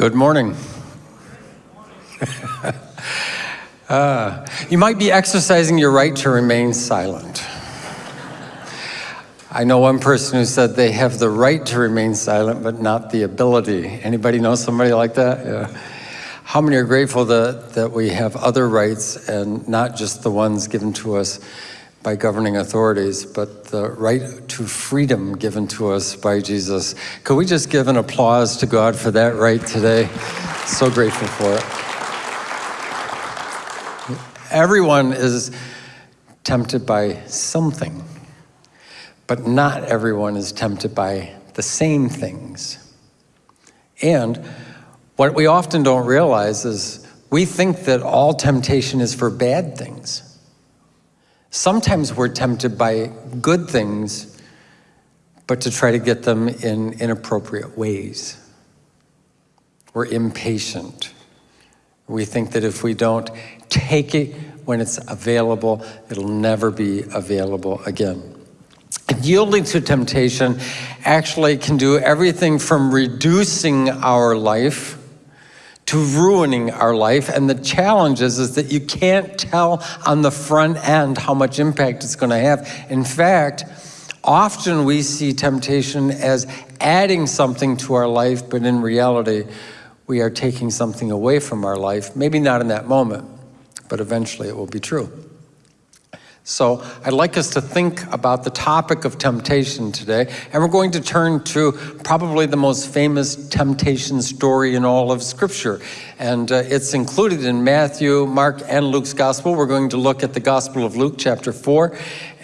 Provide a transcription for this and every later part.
Good morning. uh, you might be exercising your right to remain silent. I know one person who said they have the right to remain silent, but not the ability. Anybody know somebody like that? Yeah. How many are grateful that, that we have other rights and not just the ones given to us by governing authorities, but the right to freedom given to us by Jesus. Could we just give an applause to God for that right today? So grateful for it. Everyone is tempted by something, but not everyone is tempted by the same things. And what we often don't realize is we think that all temptation is for bad things. Sometimes we're tempted by good things, but to try to get them in inappropriate ways. We're impatient. We think that if we don't take it when it's available, it'll never be available again. Yielding to temptation actually can do everything from reducing our life to ruining our life. And the challenge is, is that you can't tell on the front end how much impact it's going to have. In fact, often we see temptation as adding something to our life, but in reality, we are taking something away from our life. Maybe not in that moment, but eventually it will be true. So I'd like us to think about the topic of temptation today, and we're going to turn to probably the most famous temptation story in all of Scripture. And uh, it's included in Matthew, Mark, and Luke's Gospel. We're going to look at the Gospel of Luke, chapter 4,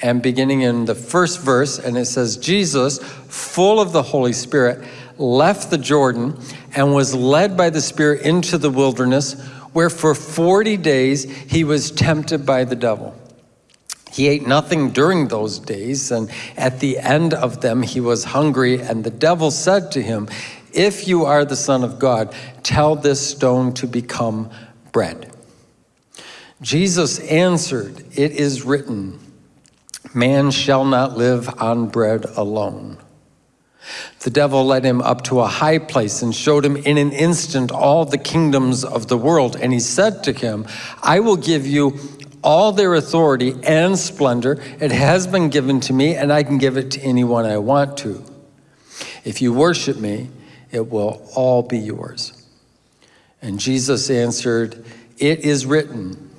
and beginning in the first verse, and it says, Jesus, full of the Holy Spirit, left the Jordan and was led by the Spirit into the wilderness, where for 40 days he was tempted by the devil. He ate nothing during those days, and at the end of them he was hungry, and the devil said to him, If you are the Son of God, tell this stone to become bread. Jesus answered, It is written, Man shall not live on bread alone. The devil led him up to a high place and showed him in an instant all the kingdoms of the world. And he said to him, I will give you all their authority and splendor. It has been given to me, and I can give it to anyone I want to. If you worship me, it will all be yours. And Jesus answered, It is written,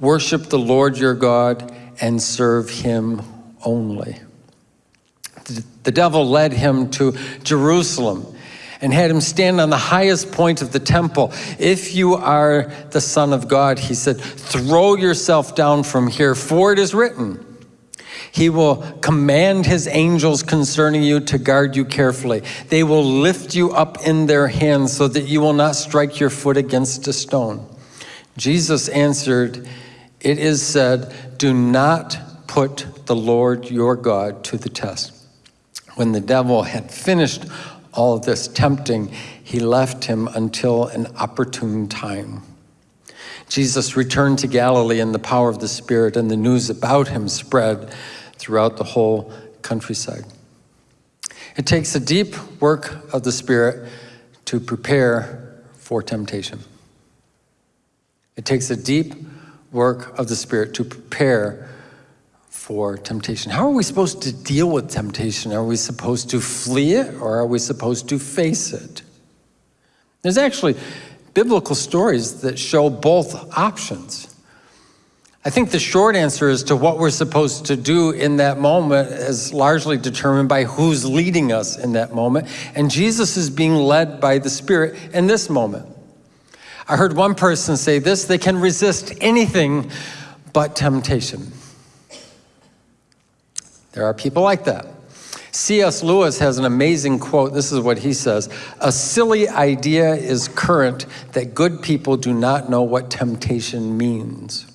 Worship the Lord your God and serve him only. The devil led him to Jerusalem and had him stand on the highest point of the temple. If you are the Son of God, he said, throw yourself down from here, for it is written, he will command his angels concerning you to guard you carefully. They will lift you up in their hands so that you will not strike your foot against a stone. Jesus answered, It is said, Do not put the Lord your God to the test. When the devil had finished all this tempting, he left him until an opportune time. Jesus returned to Galilee in the power of the Spirit, and the news about him spread throughout the whole countryside. It takes a deep work of the Spirit to prepare for temptation. It takes a deep work of the Spirit to prepare for temptation. How are we supposed to deal with temptation? Are we supposed to flee it or are we supposed to face it? There's actually biblical stories that show both options. I think the short answer as to what we're supposed to do in that moment is largely determined by who's leading us in that moment. And Jesus is being led by the Spirit in this moment. I heard one person say this, they can resist anything but temptation. There are people like that. C.S. Lewis has an amazing quote. This is what he says A silly idea is current that good people do not know what temptation means.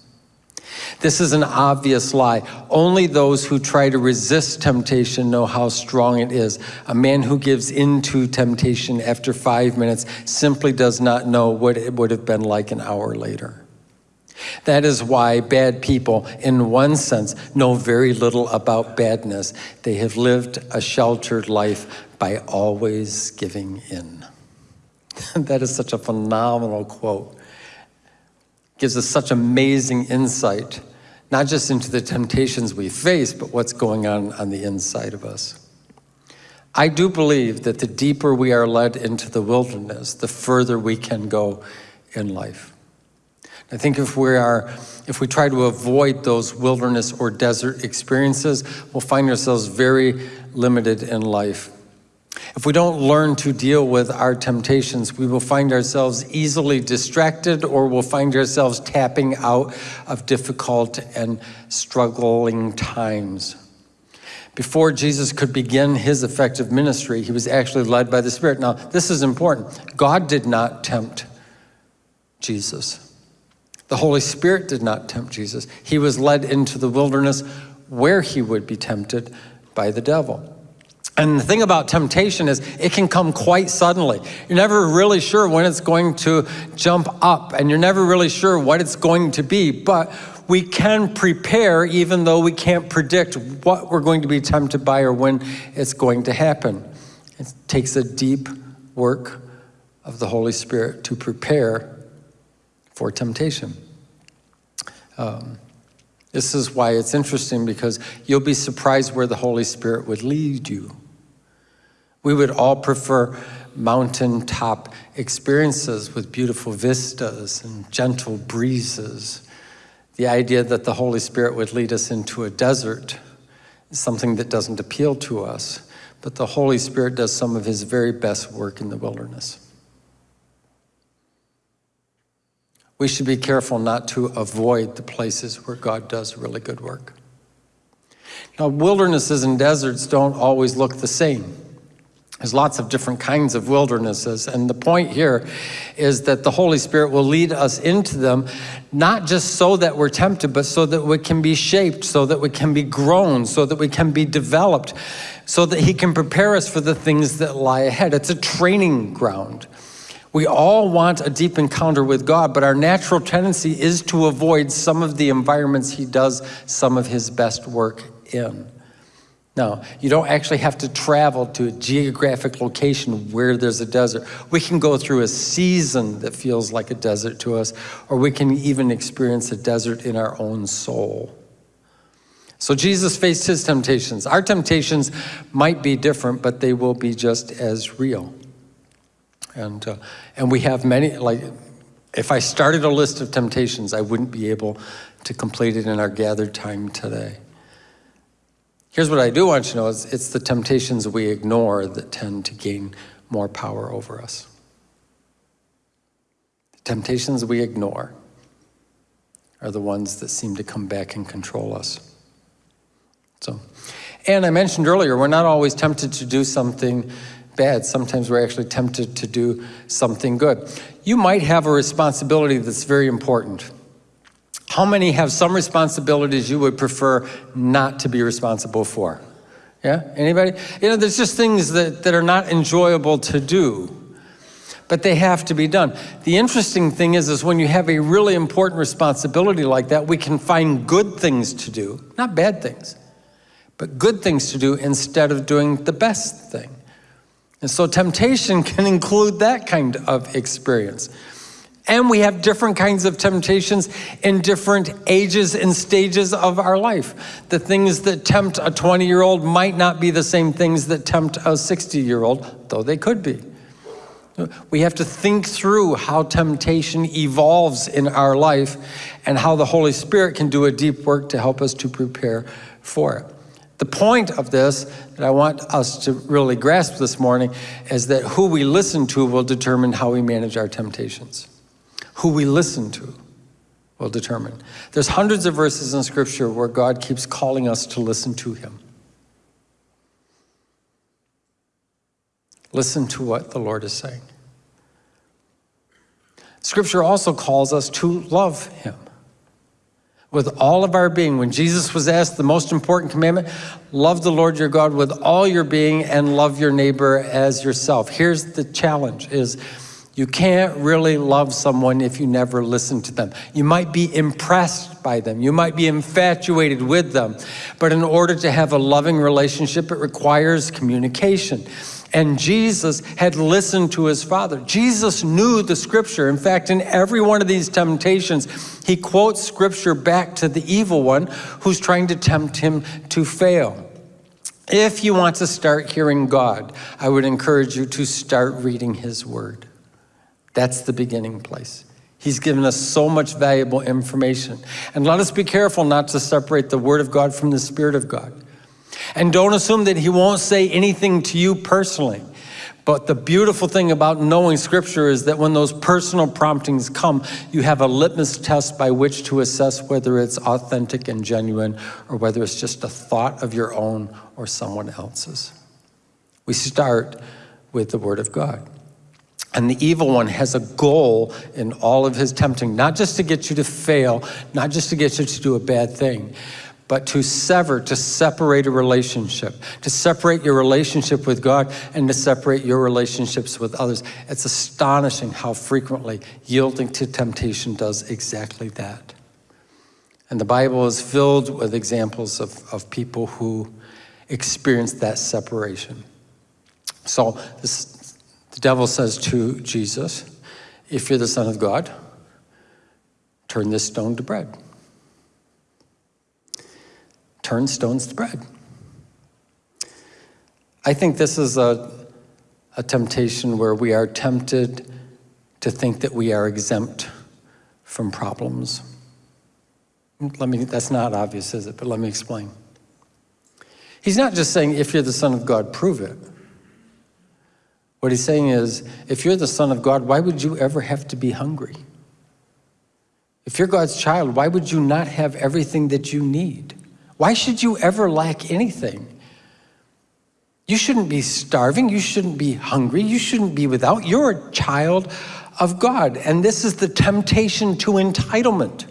This is an obvious lie. Only those who try to resist temptation know how strong it is. A man who gives in to temptation after five minutes simply does not know what it would have been like an hour later. That is why bad people, in one sense, know very little about badness. They have lived a sheltered life by always giving in. that is such a phenomenal quote. Gives us such amazing insight, not just into the temptations we face, but what's going on on the inside of us. I do believe that the deeper we are led into the wilderness, the further we can go in life. I think if we are, if we try to avoid those wilderness or desert experiences, we'll find ourselves very limited in life. If we don't learn to deal with our temptations, we will find ourselves easily distracted or we'll find ourselves tapping out of difficult and struggling times. Before Jesus could begin his effective ministry, he was actually led by the Spirit. Now, this is important. God did not tempt Jesus. The Holy Spirit did not tempt Jesus. He was led into the wilderness where he would be tempted by the devil. And the thing about temptation is it can come quite suddenly. You're never really sure when it's going to jump up, and you're never really sure what it's going to be. But we can prepare even though we can't predict what we're going to be tempted by or when it's going to happen. It takes a deep work of the Holy Spirit to prepare for temptation. Um, this is why it's interesting because you'll be surprised where the Holy Spirit would lead you. We would all prefer mountaintop experiences with beautiful vistas and gentle breezes the idea that the Holy Spirit would lead us into a desert is something that doesn't appeal to us, but the Holy Spirit does some of his very best work in the wilderness. We should be careful not to avoid the places where God does really good work. Now, wildernesses and deserts don't always look the same. There's lots of different kinds of wildernesses, and the point here is that the Holy Spirit will lead us into them, not just so that we're tempted, but so that we can be shaped, so that we can be grown, so that we can be developed, so that He can prepare us for the things that lie ahead. It's a training ground. We all want a deep encounter with God, but our natural tendency is to avoid some of the environments He does some of His best work in. Now, you don't actually have to travel to a geographic location where there's a desert. We can go through a season that feels like a desert to us, or we can even experience a desert in our own soul. So Jesus faced his temptations. Our temptations might be different, but they will be just as real. And, uh, and we have many, like, if I started a list of temptations, I wouldn't be able to complete it in our gathered time today. Here's what I do want you to know is it's the temptations we ignore that tend to gain more power over us. The temptations we ignore are the ones that seem to come back and control us. So, and I mentioned earlier, we're not always tempted to do something bad. Sometimes we're actually tempted to do something good. You might have a responsibility that's very important. How many have some responsibilities you would prefer not to be responsible for? Yeah, anybody? You know, there's just things that, that are not enjoyable to do, but they have to be done. The interesting thing is, is when you have a really important responsibility like that, we can find good things to do, not bad things, but good things to do instead of doing the best thing. And so temptation can include that kind of experience. And we have different kinds of temptations in different ages and stages of our life. The things that tempt a 20 year old might not be the same things that tempt a 60 year old, though they could be. We have to think through how temptation evolves in our life and how the Holy Spirit can do a deep work to help us to prepare for it. The point of this that I want us to really grasp this morning is that who we listen to will determine how we manage our temptations who we listen to will determine. There's hundreds of verses in Scripture where God keeps calling us to listen to Him. Listen to what the Lord is saying. Scripture also calls us to love Him with all of our being. When Jesus was asked the most important commandment, love the Lord your God with all your being and love your neighbor as yourself. Here's the challenge is you can't really love someone if you never listen to them. You might be impressed by them. You might be infatuated with them. But in order to have a loving relationship, it requires communication. And Jesus had listened to his Father. Jesus knew the scripture. In fact, in every one of these temptations, he quotes scripture back to the evil one who's trying to tempt him to fail. If you want to start hearing God, I would encourage you to start reading his word. That's the beginning place. He's given us so much valuable information. And let us be careful not to separate the Word of God from the Spirit of God. And don't assume that He won't say anything to you personally. But the beautiful thing about knowing Scripture is that when those personal promptings come, you have a litmus test by which to assess whether it's authentic and genuine or whether it's just a thought of your own or someone else's. We start with the Word of God. And the evil one has a goal in all of his tempting, not just to get you to fail, not just to get you to do a bad thing, but to sever, to separate a relationship, to separate your relationship with God and to separate your relationships with others. It's astonishing how frequently yielding to temptation does exactly that. And the Bible is filled with examples of, of people who experienced that separation. So this the devil says to Jesus, If you're the Son of God, turn this stone to bread. Turn stones to bread. I think this is a, a temptation where we are tempted to think that we are exempt from problems. Let me, that's not obvious, is it? But let me explain. He's not just saying, if you're the Son of God, prove it. What he's saying is, if you're the Son of God, why would you ever have to be hungry? If you're God's child, why would you not have everything that you need? Why should you ever lack anything? You shouldn't be starving. You shouldn't be hungry. You shouldn't be without. You're a child of God. And this is the temptation to entitlement.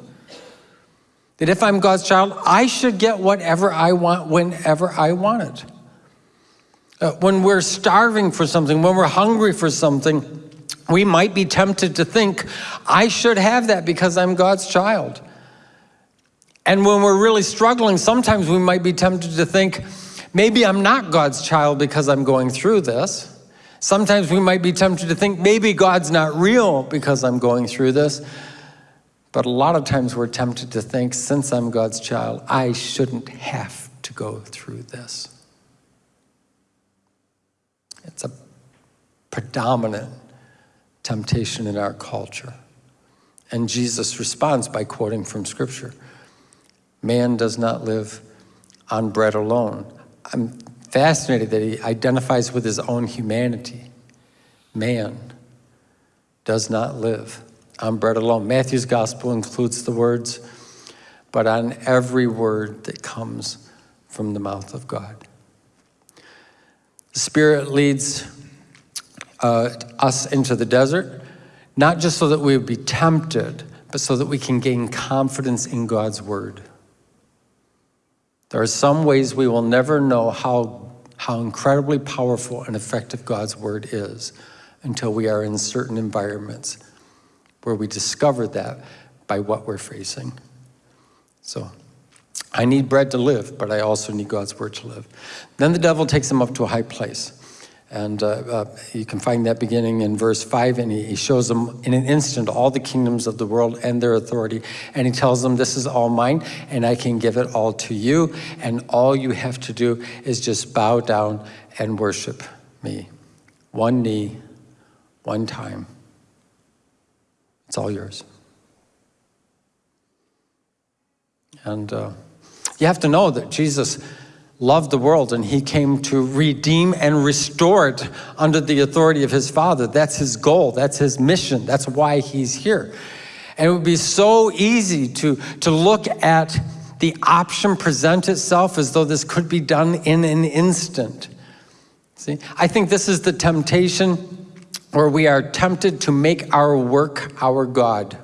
That if I'm God's child, I should get whatever I want whenever I want it. Uh, when we're starving for something, when we're hungry for something, we might be tempted to think, I should have that because I'm God's child. And when we're really struggling, sometimes we might be tempted to think, maybe I'm not God's child because I'm going through this. Sometimes we might be tempted to think, maybe God's not real because I'm going through this. But a lot of times we're tempted to think, since I'm God's child, I shouldn't have to go through this. It's a predominant temptation in our culture. And Jesus responds by quoting from Scripture Man does not live on bread alone. I'm fascinated that he identifies with his own humanity. Man does not live on bread alone. Matthew's gospel includes the words, but on every word that comes from the mouth of God. The Spirit leads uh, us into the desert, not just so that we would be tempted, but so that we can gain confidence in God's word. There are some ways we will never know how, how incredibly powerful and effective God's word is until we are in certain environments where we discover that by what we're facing. So I need bread to live, but I also need God's word to live. Then the devil takes him up to a high place. And uh, uh, you can find that beginning in verse 5, and he, he shows them in an instant all the kingdoms of the world and their authority. And he tells them, This is all mine, and I can give it all to you. And all you have to do is just bow down and worship me. One knee, one time. It's all yours. And uh, you have to know that Jesus loved the world and he came to redeem and restore it under the authority of his Father. That's his goal, that's his mission, that's why he's here. And it would be so easy to, to look at the option present itself as though this could be done in an instant. See, I think this is the temptation where we are tempted to make our work our God,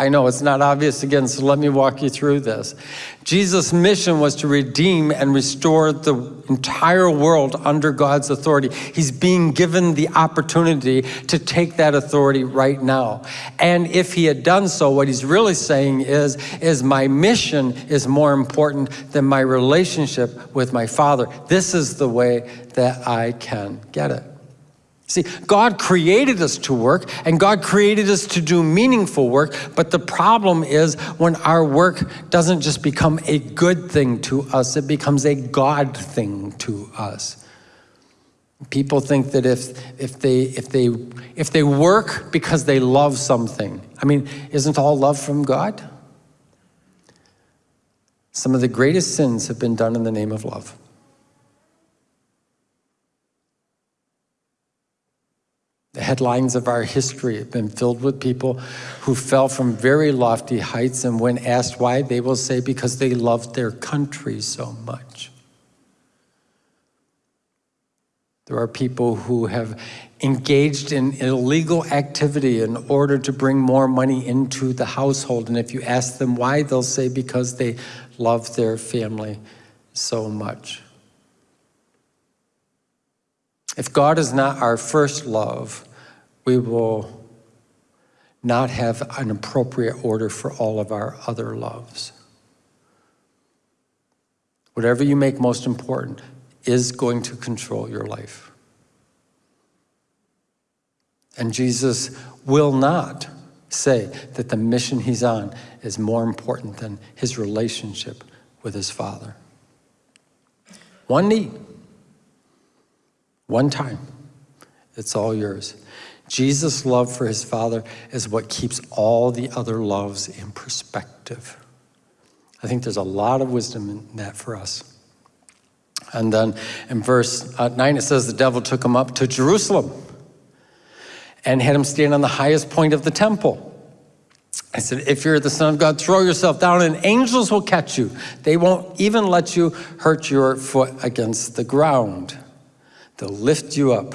I know it's not obvious again, so let me walk you through this. Jesus' mission was to redeem and restore the entire world under God's authority. He's being given the opportunity to take that authority right now. And if he had done so, what he's really saying is, is my mission is more important than my relationship with my Father. This is the way that I can get it. See, God created us to work and God created us to do meaningful work, but the problem is when our work doesn't just become a good thing to us, it becomes a God thing to us. People think that if, if, they, if, they, if they work because they love something, I mean, isn't all love from God? Some of the greatest sins have been done in the name of love. Headlines of our history have been filled with people who fell from very lofty heights, and when asked why, they will say because they loved their country so much. There are people who have engaged in illegal activity in order to bring more money into the household. And if you ask them why, they'll say because they love their family so much. If God is not our first love, we will not have an appropriate order for all of our other loves. Whatever you make most important is going to control your life. And Jesus will not say that the mission he's on is more important than his relationship with his Father. One need, one time, it's all yours. Jesus' love for his Father is what keeps all the other loves in perspective. I think there's a lot of wisdom in that for us. And then in verse uh, 9, it says, The devil took him up to Jerusalem and had him stand on the highest point of the temple. I said, If you're the Son of God, throw yourself down, and angels will catch you. They won't even let you hurt your foot against the ground, they'll lift you up.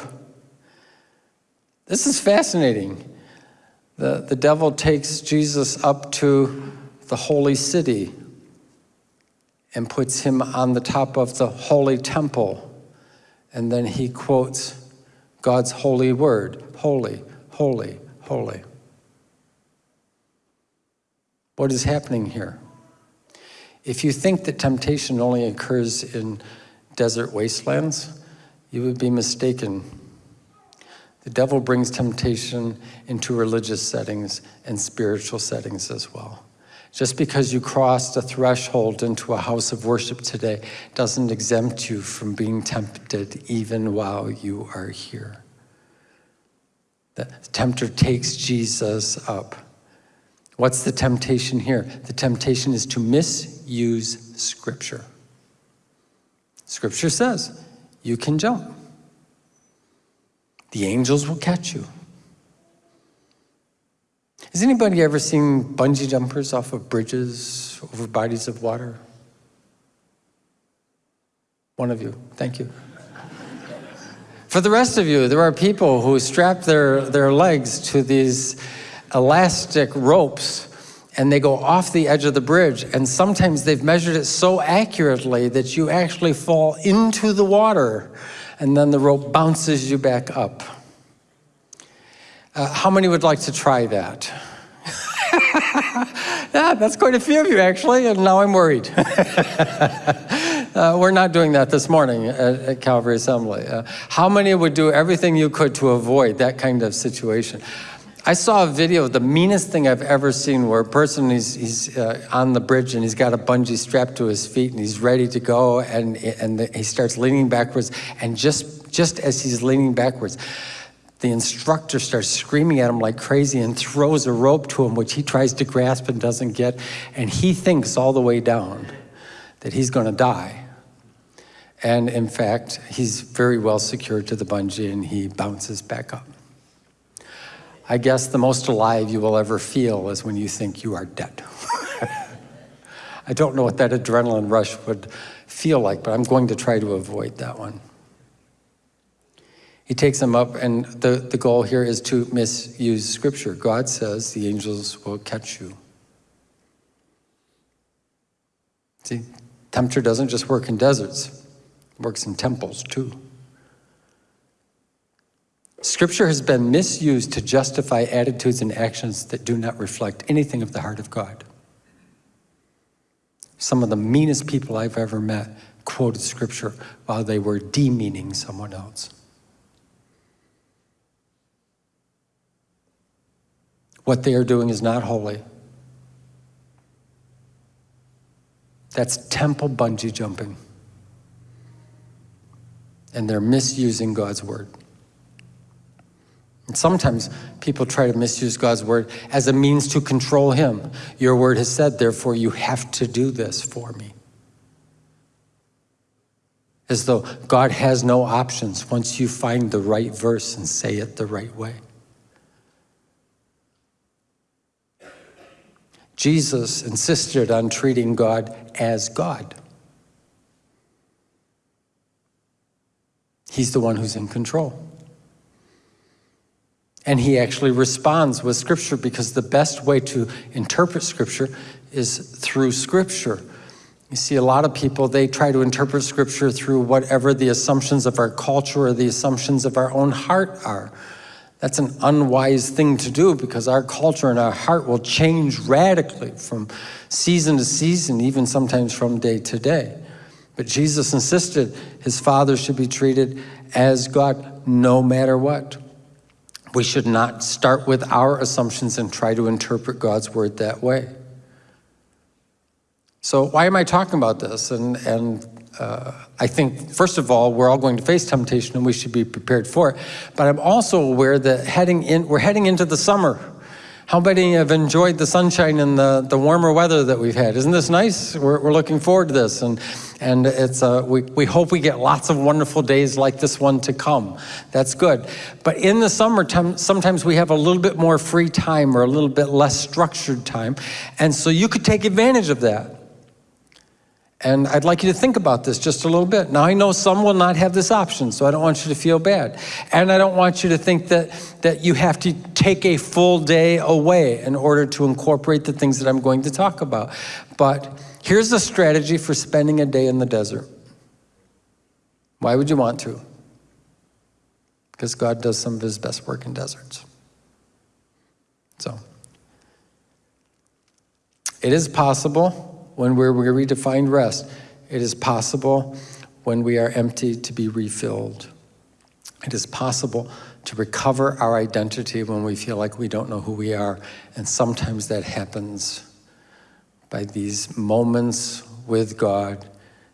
This is fascinating. The, the devil takes Jesus up to the holy city and puts him on the top of the holy temple. And then he quotes God's holy word holy, holy, holy. What is happening here? If you think that temptation only occurs in desert wastelands, you would be mistaken. The devil brings temptation into religious settings and spiritual settings as well. Just because you crossed a threshold into a house of worship today doesn't exempt you from being tempted even while you are here. The tempter takes Jesus up. What's the temptation here? The temptation is to misuse Scripture. Scripture says you can jump. The angels will catch you. Has anybody ever seen bungee jumpers off of bridges over bodies of water? One of you, thank you. For the rest of you, there are people who strap their, their legs to these elastic ropes and they go off the edge of the bridge and sometimes they've measured it so accurately that you actually fall into the water and then the rope bounces you back up. Uh, how many would like to try that? yeah, that's quite a few of you actually, and now I'm worried. uh, we're not doing that this morning at, at Calvary Assembly. Uh, how many would do everything you could to avoid that kind of situation? I saw a video, of the meanest thing I've ever seen, where a person, he's, he's uh, on the bridge and he's got a bungee strapped to his feet and he's ready to go and, and the, he starts leaning backwards and just, just as he's leaning backwards, the instructor starts screaming at him like crazy and throws a rope to him, which he tries to grasp and doesn't get, and he thinks all the way down that he's gonna die. And in fact, he's very well secured to the bungee and he bounces back up. I guess the most alive you will ever feel is when you think you are dead. I don't know what that adrenaline rush would feel like, but I'm going to try to avoid that one. He takes them up, and the, the goal here is to misuse scripture. God says the angels will catch you. See, temperature doesn't just work in deserts, it works in temples too. Scripture has been misused to justify attitudes and actions that do not reflect anything of the heart of God. Some of the meanest people I've ever met quoted Scripture while they were demeaning someone else. What they are doing is not holy. That's temple bungee jumping. And they're misusing God's word. And sometimes people try to misuse God's word as a means to control Him. Your word has said, therefore, you have to do this for me. As though God has no options once you find the right verse and say it the right way. Jesus insisted on treating God as God. He's the one who's in control. And he actually responds with Scripture because the best way to interpret Scripture is through Scripture. You see, a lot of people, they try to interpret Scripture through whatever the assumptions of our culture or the assumptions of our own heart are. That's an unwise thing to do because our culture and our heart will change radically from season to season, even sometimes from day to day. But Jesus insisted his Father should be treated as God no matter what. We should not start with our assumptions and try to interpret God's word that way. So why am I talking about this? And, and uh, I think, first of all, we're all going to face temptation and we should be prepared for it. But I'm also aware that heading in, we're heading into the summer. How many have enjoyed the sunshine and the, the warmer weather that we've had? Isn't this nice? We're, we're looking forward to this. And, and it's, uh, we, we hope we get lots of wonderful days like this one to come. That's good. But in the summertime, sometimes we have a little bit more free time or a little bit less structured time. And so you could take advantage of that. And I'd like you to think about this just a little bit. Now, I know some will not have this option, so I don't want you to feel bad. And I don't want you to think that, that you have to take a full day away in order to incorporate the things that I'm going to talk about. But here's a strategy for spending a day in the desert. Why would you want to? Because God does some of his best work in deserts. So, it is possible when we're weary to find rest. It is possible when we are empty to be refilled. It is possible to recover our identity when we feel like we don't know who we are. And sometimes that happens by these moments with God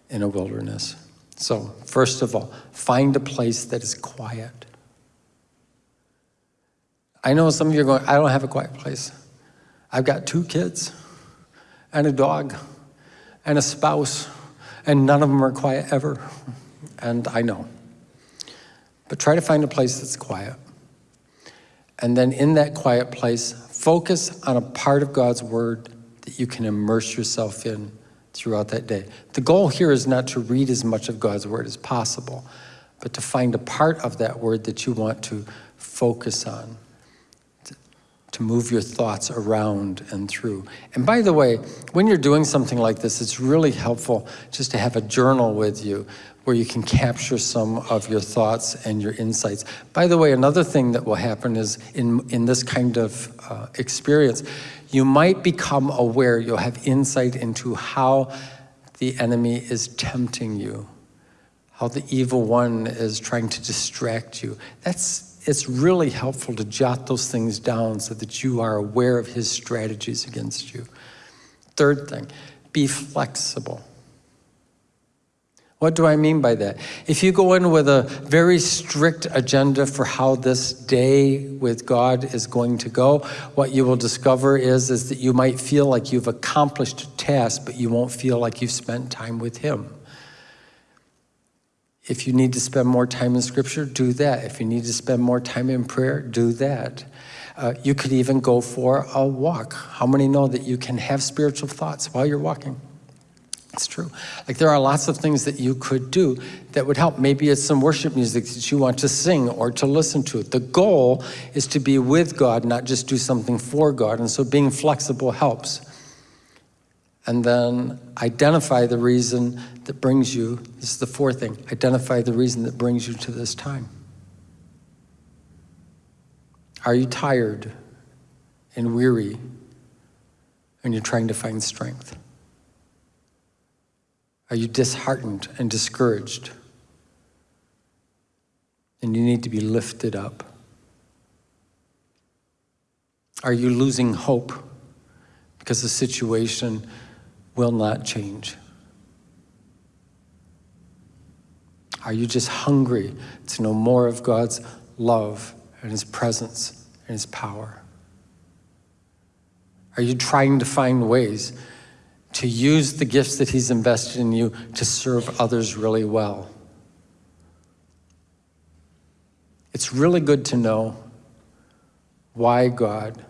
in a wilderness. So, first of all, find a place that is quiet. I know some of you are going, I don't have a quiet place. I've got two kids and a dog and a spouse, and none of them are quiet ever. And I know. But try to find a place that's quiet. And then in that quiet place, focus on a part of God's word that you can immerse yourself in throughout that day. The goal here is not to read as much of God's word as possible, but to find a part of that word that you want to focus on to move your thoughts around and through. And by the way, when you're doing something like this, it's really helpful just to have a journal with you where you can capture some of your thoughts and your insights. By the way, another thing that will happen is in, in this kind of uh, experience, you might become aware, you'll have insight into how the enemy is tempting you, how the evil one is trying to distract you. That's it's really helpful to jot those things down so that you are aware of his strategies against you. Third thing, be flexible. What do I mean by that? If you go in with a very strict agenda for how this day with God is going to go, what you will discover is, is that you might feel like you've accomplished a task, but you won't feel like you've spent time with him. If you need to spend more time in scripture, do that. If you need to spend more time in prayer, do that. Uh, you could even go for a walk. How many know that you can have spiritual thoughts while you're walking? It's true. Like there are lots of things that you could do that would help. Maybe it's some worship music that you want to sing or to listen to. The goal is to be with God, not just do something for God. And so being flexible helps. And then identify the reason that brings you, this is the fourth thing, identify the reason that brings you to this time. Are you tired and weary and you're trying to find strength? Are you disheartened and discouraged? And you need to be lifted up. Are you losing hope because the situation will not change? Are you just hungry to know more of God's love and His presence and His power? Are you trying to find ways to use the gifts that He's invested in you to serve others really well? It's really good to know why God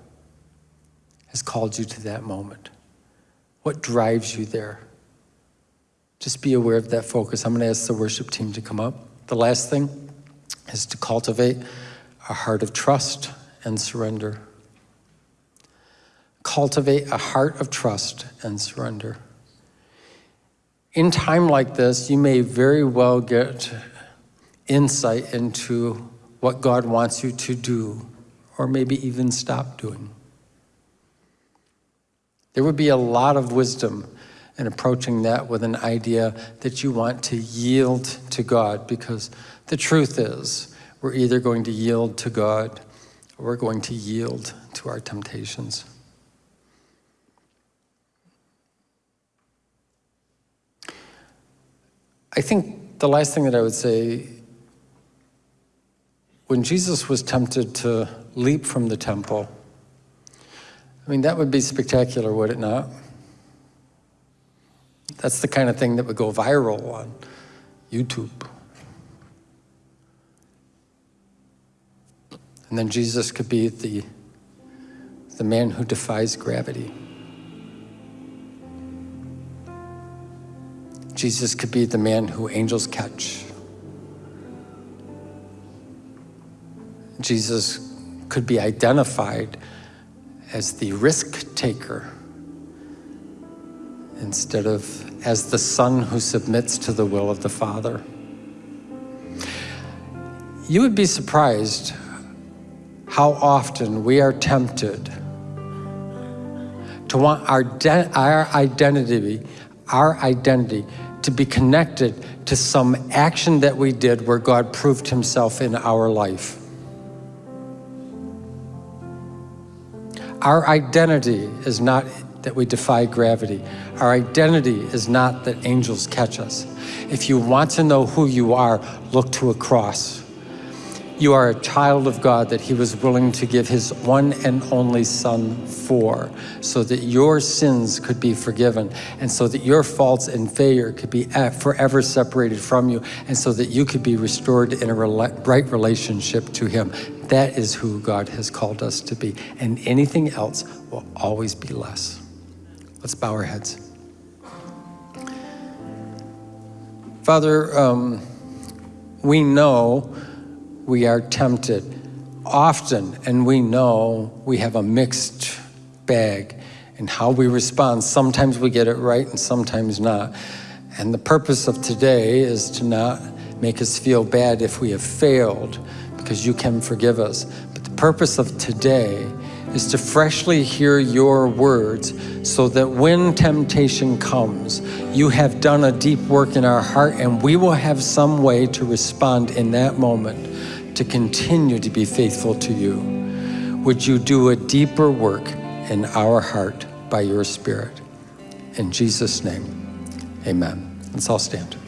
has called you to that moment. What drives you there? Just be aware of that focus. I'm going to ask the worship team to come up. The last thing is to cultivate a heart of trust and surrender. Cultivate a heart of trust and surrender. In time like this, you may very well get insight into what God wants you to do, or maybe even stop doing. There would be a lot of wisdom in approaching that with an idea that you want to yield to God, because the truth is, we're either going to yield to God or we're going to yield to our temptations. I think the last thing that I would say when Jesus was tempted to leap from the temple, I mean, that would be spectacular, would it not? That's the kind of thing that would go viral on YouTube. And then Jesus could be the, the man who defies gravity. Jesus could be the man who angels catch. Jesus could be identified as the risk taker instead of as the son who submits to the will of the Father. You would be surprised how often we are tempted to want our, our identity, our identity to be connected to some action that we did where God proved himself in our life. Our identity is not that we defy gravity. Our identity is not that angels catch us. If you want to know who you are, look to a cross. You are a child of God that he was willing to give his one and only son for, so that your sins could be forgiven, and so that your faults and failure could be forever separated from you, and so that you could be restored in a right relationship to him. That is who God has called us to be, and anything else will always be less. Let's bow our heads. Father, um, we know we are tempted often, and we know we have a mixed bag in how we respond. Sometimes we get it right and sometimes not. And the purpose of today is to not make us feel bad if we have failed, because you can forgive us. But the purpose of today is to freshly hear your words so that when temptation comes, you have done a deep work in our heart and we will have some way to respond in that moment to continue to be faithful to you. Would you do a deeper work in our heart by your Spirit? In Jesus' name, amen. Let's all stand.